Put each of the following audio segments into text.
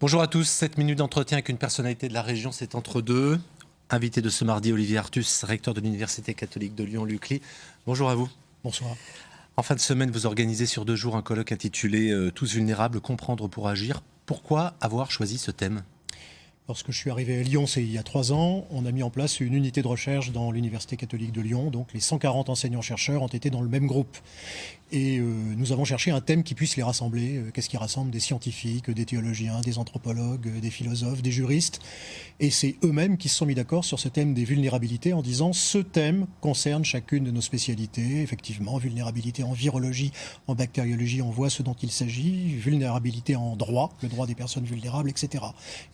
Bonjour à tous, 7 minutes d'entretien avec une personnalité de la région, c'est entre deux. Invité de ce mardi, Olivier Artus, recteur de l'Université catholique de Lyon-Lucly. Bonjour à vous. Bonsoir. En fin de semaine, vous organisez sur deux jours un colloque intitulé euh, Tous vulnérables, comprendre pour agir. Pourquoi avoir choisi ce thème? Lorsque je suis arrivé à Lyon, c'est il y a trois ans, on a mis en place une unité de recherche dans l'Université catholique de Lyon. Donc les 140 enseignants-chercheurs ont été dans le même groupe. Et euh, nous avons cherché un thème qui puisse les rassembler. Euh, qu'est-ce qui rassemble des scientifiques, des théologiens, des anthropologues, euh, des philosophes, des juristes? Et c'est eux-mêmes qui se sont mis d'accord sur ce thème des vulnérabilités en disant ce thème concerne chacune de nos spécialités. Effectivement, vulnérabilité en virologie, en bactériologie, on voit ce dont il s'agit. Vulnérabilité en droit, le droit des personnes vulnérables, etc.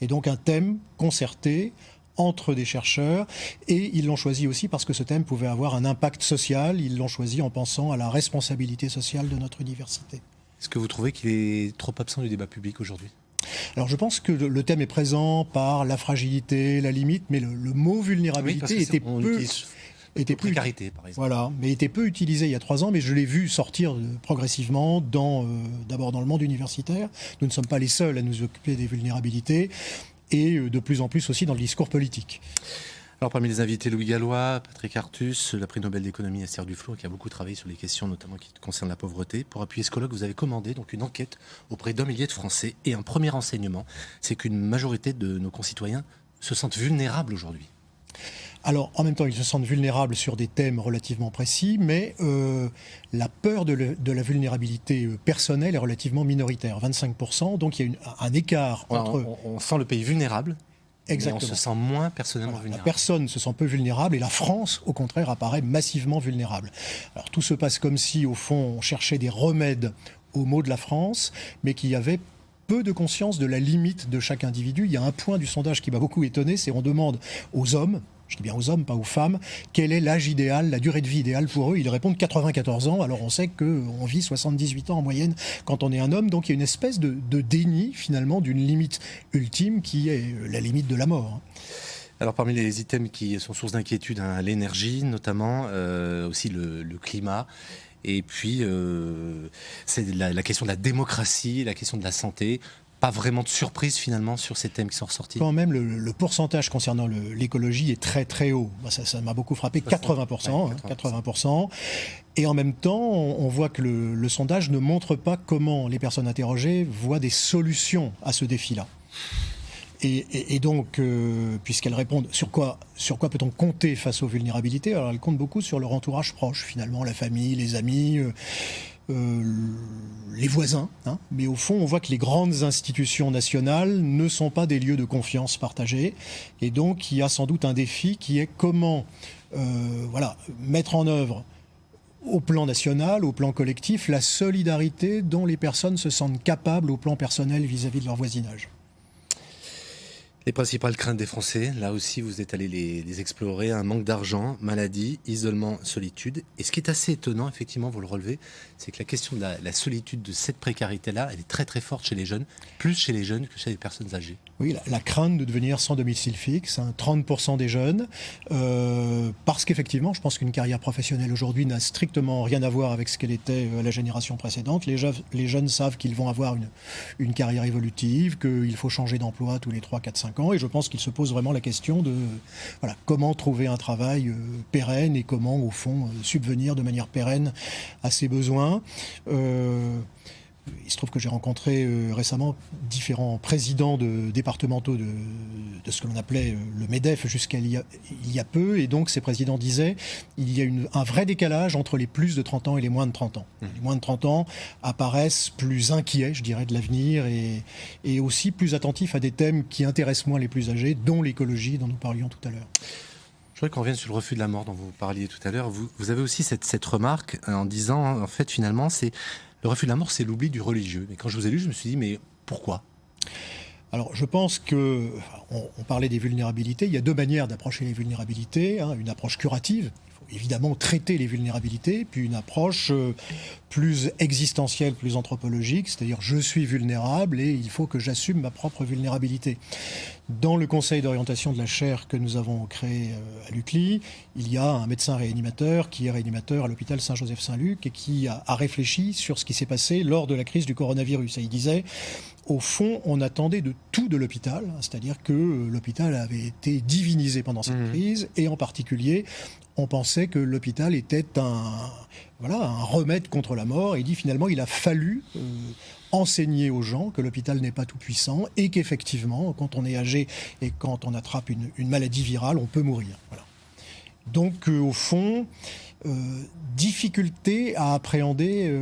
Et donc un thème concerté entre des chercheurs et ils l'ont choisi aussi parce que ce thème pouvait avoir un impact social. Ils l'ont choisi en pensant à la responsabilité sociale de notre université. Est-ce que vous trouvez qu'il est trop absent du débat public aujourd'hui? Alors je pense que le thème est présent par la fragilité, la limite, mais le, mot vulnérabilité était peu... Était précarité, par exemple. Voilà, mais était peu utilisé il y a trois ans, mais je l'ai vu sortir progressivement, dans, euh, d'abord dans le monde universitaire. Nous ne sommes pas les seuls à nous occuper des vulnérabilités et euh, de plus en plus aussi dans le discours politique. Alors parmi les invités, Louis Gallois, Patrick Artus, la prix Nobel d'économie Esther Duflo, qui a beaucoup travaillé sur les questions notamment qui concernent la pauvreté. Pour appuyer ce colloque, vous avez commandé donc une enquête auprès d'un millier de Français. Et un premier enseignement, c'est qu'une majorité de nos concitoyens se sentent vulnérables aujourd'hui. Alors, en même temps, ils se sentent vulnérables sur des thèmes relativement précis, mais euh, la peur de, la vulnérabilité euh, personnelle est relativement minoritaire, 25%. Donc, il y a un écart entre... On, sent le pays vulnérable, Exactement. Mais on se sent moins personnellement vulnérable. La personne se sent peu vulnérable et la France, au contraire, apparaît massivement vulnérable. Alors tout se passe comme si, au fond, on cherchait des remèdes aux maux de la France, mais qu'il y avait peu de conscience de la limite de chaque individu. Il y a un point du sondage qui m'a beaucoup étonné, c'est on demande aux hommes, je dis bien aux hommes, pas aux femmes, quel est l'âge idéal, la durée de vie idéale pour eux? Ils répondent 94 ans, alors on sait qu'on vit 78 ans en moyenne quand on est un homme, donc il y a une espèce de, déni finalement d'une limite ultime qui est la limite de la mort. Alors parmi les items qui sont source d'inquiétude, hein, l'énergie notamment, euh, aussi le, climat, et puis euh, c'est la, question de la démocratie, la question de la santé pas vraiment de surprise finalement sur ces thèmes qui sont ressortis Quand même, le, pourcentage concernant l'écologie est très très haut. Ça m'a beaucoup frappé, 80%, 80%. Hein, Et en même temps, on, voit que le, sondage ne montre pas comment les personnes interrogées voient des solutions à ce défi-là. Et, donc, euh, puisqu'elles répondent sur quoi, sur quoi peut-on compter face aux vulnérabilités, alors elles comptent beaucoup sur leur entourage proche, finalement, la famille, les amis. Euh, les voisins. Hein. Mais au fond, on voit que les grandes institutions nationales ne sont pas des lieux de confiance partagés. Et donc, il y a sans doute un défi qui est comment euh, voilà, mettre en œuvre au plan national, au plan collectif, la solidarité dont les personnes se sentent capables au plan personnel vis à -vis de leur voisinage. Les principales craintes des Français, là aussi vous êtes allé les, explorer, un manque d'argent, maladie, isolement, solitude. Et ce qui est assez étonnant, effectivement, vous le relevez, c'est que la question de la, solitude, de cette précarité-là, elle est très très forte chez les jeunes, plus chez les jeunes que chez les personnes âgées. Oui, la, crainte de devenir sans domicile fixe, 30% hein, des jeunes, euh, parce qu'effectivement, je pense qu'une carrière professionnelle aujourd'hui n'a strictement rien à voir avec ce qu'elle était euh, la génération précédente. Les, jeunes, les jeunes savent qu'ils vont avoir une, une carrière évolutive, qu'il faut changer d'emploi tous les 3, 4, 5 et je pense qu'il se pose vraiment la question de comment trouver un travail euh, pérenne et comment, au fond, euh, subvenir de manière pérenne à ses besoins. Euh, il se trouve que j'ai rencontré euh, récemment différents présidents de, départementaux de, ce que l'on appelait euh, le MEDEF jusqu'à il, il, y a peu. Et donc ces présidents disaient il y a une, un vrai décalage entre les plus de 30 ans et les moins de 30 ans. Mmh. Les moins de 30 ans apparaissent plus inquiets, je dirais, de l'avenir et, et aussi plus attentifs à des thèmes qui intéressent moins les plus âgés, dont l'écologie dont nous parlions tout à l'heure. Je voudrais qu'on revienne sur le refus de la mort dont vous parliez tout à l'heure. Vous, vous, avez aussi cette, cette remarque en disant, en fait, finalement, c'est le refus de la mort, c'est l'oubli du religieux. Mais quand je vous ai lu, je me suis dit, mais pourquoi? Alors, je pense que, on, parlait des vulnérabilités, il y a deux manières d'approcher les vulnérabilités. Hein. une approche curative, il faut évidemment traiter les vulnérabilités, puis une approche euh, plus existentielle, plus anthropologique, c'est-à-dire je suis vulnérable et il faut que j'assume ma propre vulnérabilité. Dans le conseil d'orientation de la chaire que nous avons créé euh, à l'UCLI, il y a un médecin réanimateur qui est réanimateur à l'hôpital Saint-Joseph-Saint-Luc et qui a, réfléchi sur ce qui s'est passé lors de la crise du coronavirus. Et il disait, au fond, on attendait de tout de l'hôpital, c'est-à-dire que euh, l'hôpital avait été divinisé pendant cette mmh. crise et en particulier, on pensait que l'hôpital était un, voilà, un remède contre la mort. Il dit finalement, il a fallu euh, enseigner aux gens que l'hôpital n'est pas tout puissant et qu'effectivement, quand on est âgé et quand on attrape une, maladie virale, on peut mourir. Donc, euh, au fond, euh, difficulté à appréhender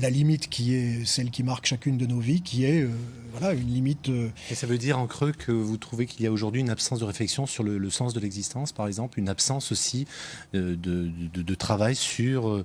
la limite qui est celle qui marque chacune de nos vies, qui est voilà, une limite. Euh, Et ça veut dire en creux que vous trouvez qu'il y a aujourd'hui une absence de réflexion sur le, sens de l'existence, par exemple, une absence aussi euh, de, de, travail sur,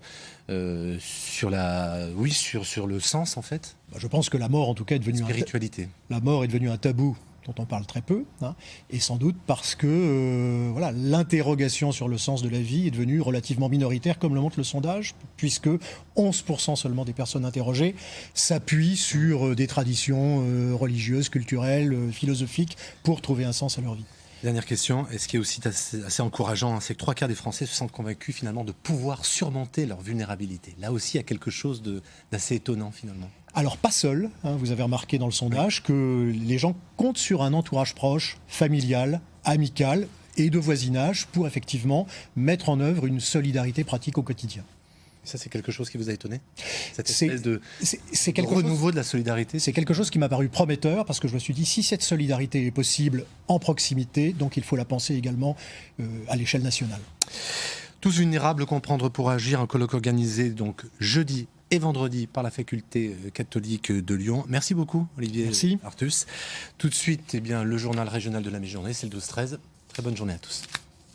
euh, sur, la, oui, sur, sur le sens en fait? Bah, Je pense que la mort en tout cas est devenue... Spiritualité. la mort est devenue un tabou dont on parle très peu, hein, et sans doute parce que euh, voilà, l'interrogation sur le sens de la vie est devenue relativement minoritaire, comme le montre le sondage, puisque 11% seulement des personnes interrogées s'appuient sur euh, des traditions euh, religieuses, culturelles, philosophiques, pour trouver un sens à leur vie. Dernière question, et ce qui est aussi assez, encourageant, hein, c'est que trois quarts des Français se sentent convaincus finalement de pouvoir surmonter leur vulnérabilité. Là aussi, il y a quelque chose d'assez étonnant finalement. Alors pas seul, hein, vous avez remarqué dans le sondage que les gens comptent sur un entourage proche, familial, amical et de voisinage pour effectivement mettre en œuvre une solidarité pratique au quotidien. Ça, c'est quelque chose qui vous a étonné Cette espèce de, c'est quelque renouveau de la solidarité? C'est quelque chose qui m'a paru prometteur parce que je me suis dit, si cette solidarité est possible en proximité, donc il faut la penser également euh, à l'échelle nationale. Tous vulnérables, comprendre pour agir, un colloque organisé donc jeudi et vendredi par la faculté euh, catholique de Lyon. Merci beaucoup, Olivier Merci. Artus. Tout de suite, eh bien, le journal régional de la mi-journée, c'est le 12-13. Très bonne journée à tous.